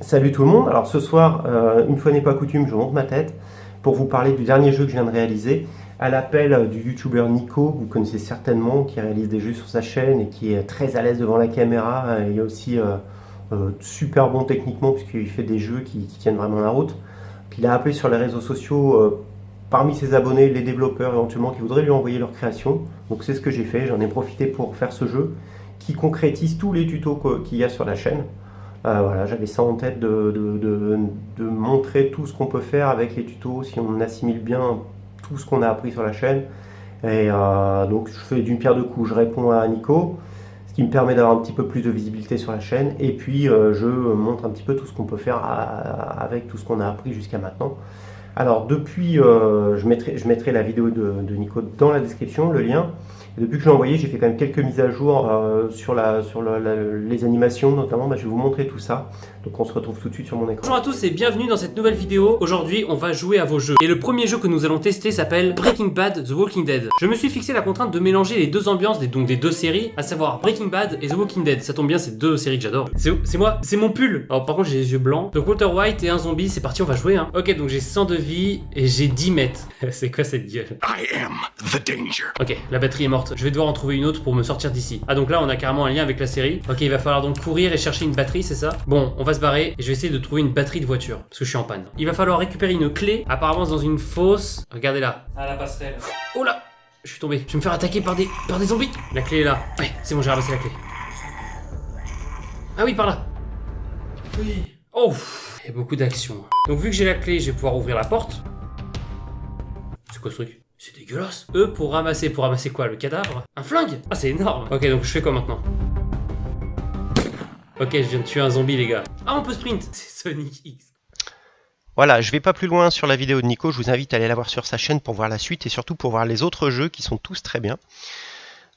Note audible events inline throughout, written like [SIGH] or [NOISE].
Salut tout le monde, alors ce soir, euh, une fois n'est pas coutume, je monte ma tête pour vous parler du dernier jeu que je viens de réaliser à l'appel du youtubeur Nico, que vous connaissez certainement, qui réalise des jeux sur sa chaîne et qui est très à l'aise devant la caméra et aussi euh, euh, super bon techniquement puisqu'il fait des jeux qui, qui, tiennent vraiment la route. Il a appelé sur les réseaux sociaux parmi ses abonnés les développeurs éventuellement qui voudraient lui envoyer leur création. Donc c'est ce que j'ai fait, j'en ai profité pour faire ce jeu qui concrétise tous les tutos qu'il y a sur la chaîne. Euh, voilà, j'avais ça en tête de, montrer tout ce qu'on peut faire avec les tutos si on assimile bien tout ce qu'on a appris sur la chaîne. Et euh, donc je fais d'une pierre deux coups, je réponds à Nico, ce qui me permet d'avoir un petit peu plus de visibilité sur la chaîne. Et puis euh, je montre un petit peu tout ce qu'on peut faire avec tout ce qu'on a appris jusqu'à maintenant. Alors depuis, je mettrai, je, mettrai, la vidéo de, de Nico dans la description, le lien depuis que je l'ai envoyé, j'ai fait quand même quelques mises à jour euh, sur, la, sur les animations notamment. Bah, je vais vous montrer tout ça. Donc on se retrouve tout de suite sur mon écran. Bonjour à tous et bienvenue dans cette nouvelle vidéo. Aujourd'hui, on va jouer à vos jeux. Et le premier jeu que nous allons tester s'appelle Breaking Bad The Walking Dead. Je me suis fixé la contrainte de mélanger les deux ambiances, des, donc des deux séries, à savoir Breaking Bad et The Walking Dead. Ça tombe bien, c'est deux séries que j'adore. C'est moi, c'est mon pull. Alors par contre, j'ai les yeux blancs. Donc Walter White et un zombie, c'est parti, on va jouer. Hein. Ok, donc j'ai 100 de vie et j'ai 10 mètres. [LAUGHS] c'est quoi cette gueule? I am the danger. Ok, la batterie est morte. Je vais devoir en trouver une autre pour me sortir d'ici. Ah donc là on a carrément un lien avec la série. Ok il va falloir donc courir et chercher une batterie c'est ça? Bon on va se barrer et je vais essayer de trouver une batterie de voiture parce que je suis en panne. Il va falloir récupérer une clé apparemment dans une fosse. Regardez là. À la passerelle. Oh là Je suis tombé. Je vais me faire attaquer par des, par des zombies. La clé est là. Ouais c'est bon j'ai ramassé la clé. Ah oui par là. Oui. Oh Il y a beaucoup d'action. Donc vu que j'ai la clé je vais pouvoir ouvrir la porte. C'est quoi ce truc? C'est dégueulasse. Eux, pour ramasser, pour ramasser quoi Le cadavre? Un flingue Ah, c'est énorme. Ok, donc je fais quoi maintenant? Ok, je viens de tuer un zombie, les gars. Ah, on peut sprint [LAUGHS] C'est Sonic X. Voilà, je vais pas plus loin sur la vidéo de Nico, je vous invite à aller la voir sur sa chaîne pour voir la suite et surtout pour voir les autres jeux qui sont tous très bien.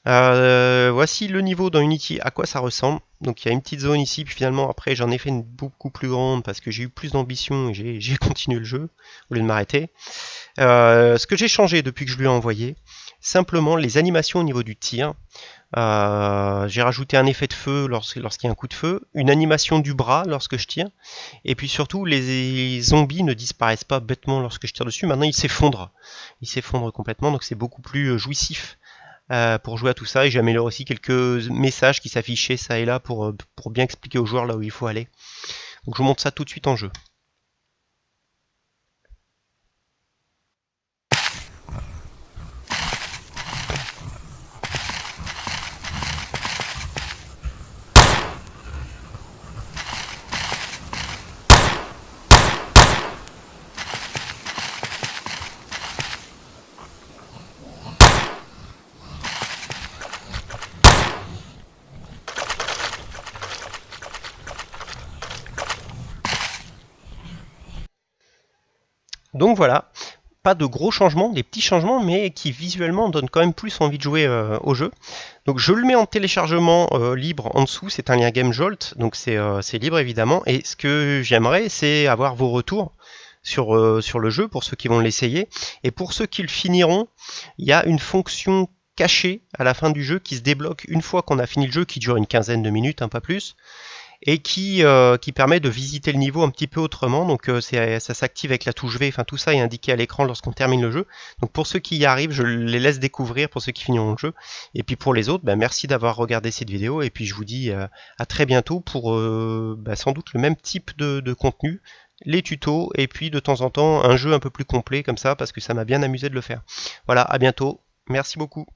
Euh, voici le niveau dans Unity, à quoi ça ressemble. Donc il y a une petite zone ici, puis finalement après j'en ai fait une beaucoup plus grande parce que j'ai eu plus d'ambition et j'ai [LAUGHS] continué le jeu au lieu de m'arrêter. Euh, ce que j'ai changé depuis que je lui ai envoyé, simplement les animations au niveau du tir. Euh, j'ai rajouté un effet de feu lorsqu'il y a un coup de feu, une animation du bras lorsque je tire, et puis surtout les zombies ne disparaissent pas bêtement lorsque je tire dessus, maintenant ils s'effondrent. Ils s'effondrent complètement, donc c'est beaucoup plus jouissif euh, pour jouer à tout ça et j'améliore aussi quelques messages qui s'affichaient ça et là pour, euh, pour bien expliquer aux joueurs là où il faut aller. Donc je vous montre ça tout de suite en jeu. Donc voilà, pas de gros changements, des petits changements, mais qui visuellement donnent quand même plus envie de jouer euh, au jeu. Donc je le mets en téléchargement euh, libre en dessous, c'est un lien GameJolt, donc euh, c'est libre évidemment. Et ce que j'aimerais, c'est avoir vos retours sur, sur le jeu pour ceux qui vont l'essayer. Et pour ceux qui le finiront, il y a une fonction cachée à la fin du jeu qui se débloque une fois qu'on a fini le jeu, qui dure une quinzaine de minutes, un pas plus et qui, euh, qui permet de visiter le niveau un petit peu autrement. Donc euh, ça s'active avec la touche V, enfin tout ça est indiqué à l'écran lorsqu'on termine le jeu. Donc pour ceux qui y arrivent, je les laisse découvrir pour ceux qui finiront le jeu. Et puis pour les autres, ben, merci d'avoir regardé cette vidéo et puis je vous dis euh, à très bientôt pour ben, sans doute le même type de, de contenu les tutos et puis de temps en temps un jeu un peu plus complet comme ça parce que ça m'a bien amusé de le faire. Voilà, à bientôt. Merci beaucoup.